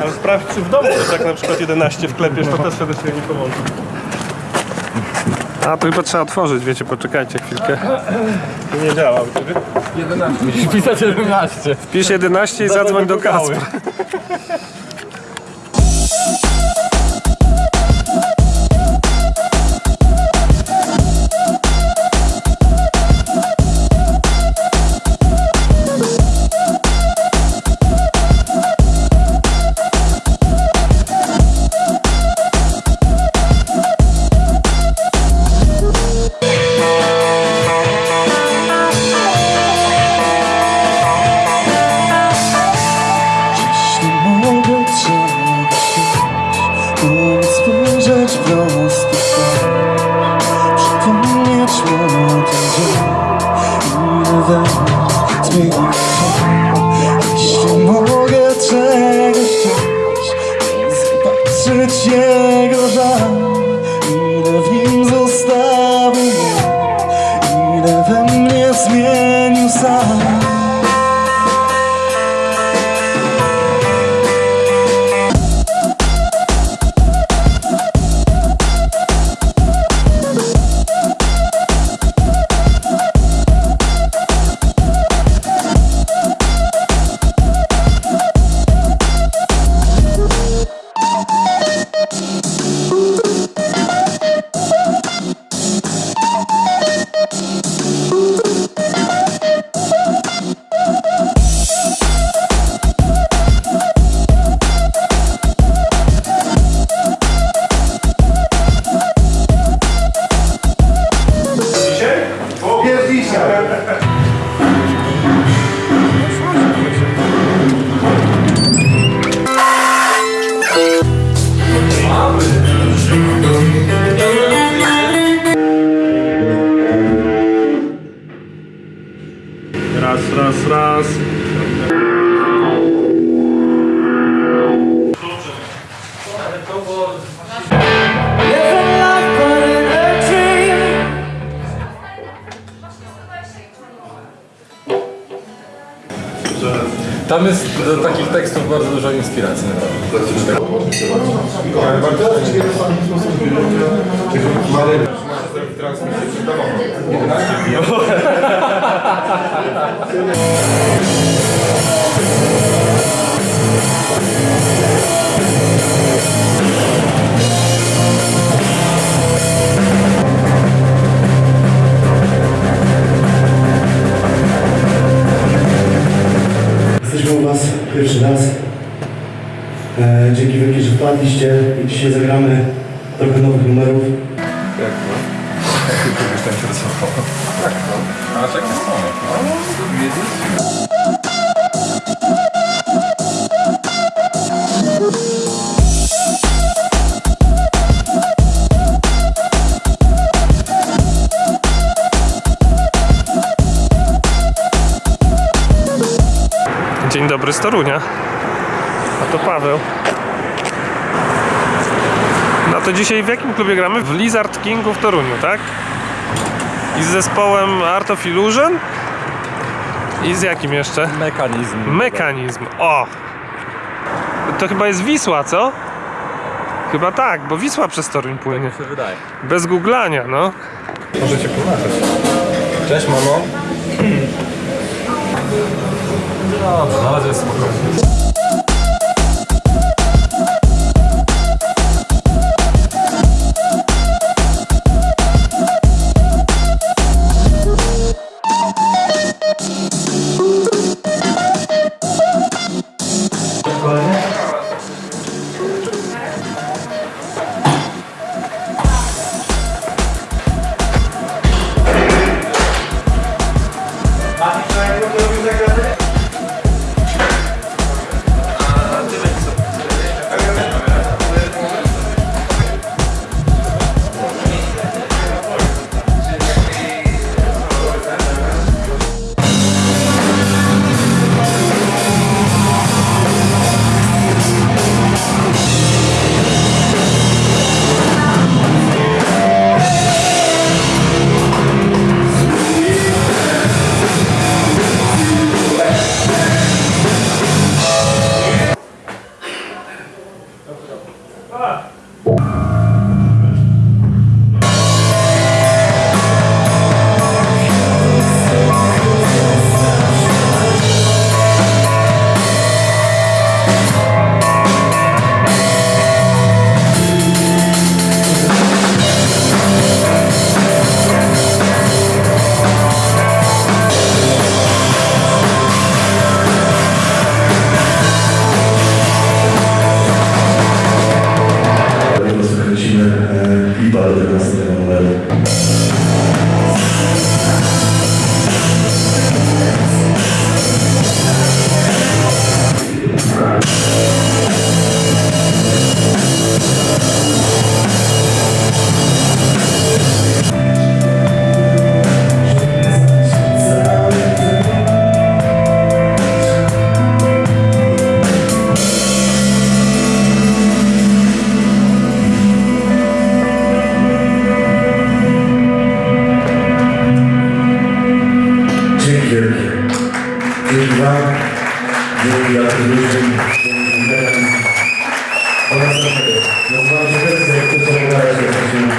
Ale sprawdź, czy w domu też jak na przykład 11 wklepiesz, to też wtedy sobie nie pomoże. A, to chyba trzeba otworzyć, wiecie, poczekajcie chwilkę. To nie działa u ciebie. Musisz pisać 11. Pisz 11 i zadzwoń do Kacpra. It's me. Tam jest do takich tekstów bardzo dużo inspiracji. Pierwszy raz. E, dzięki wielkie, że wpadliście i dzisiaj zagramy trochę nowych numerów. Kogoś tam interesowało. Dzień dobry z Torunia. A to Paweł. No to dzisiaj w jakim klubie gramy? W Lizard Kingu w Toruniu, tak? I z zespołem Art of Illusion? I z jakim jeszcze? Mechanizm. Mechanizm. O! To chyba jest Wisła, co? Chyba tak, bo Wisła przez Toruń płynie. się wydaje. Bez googlania, no. Możecie pomagać. Cześć, mamo. 사회가 무난해질 수밖에 없어요 좋아해? Gracias. Yıllar içerisinde kutlamalar yapıyorsunuz.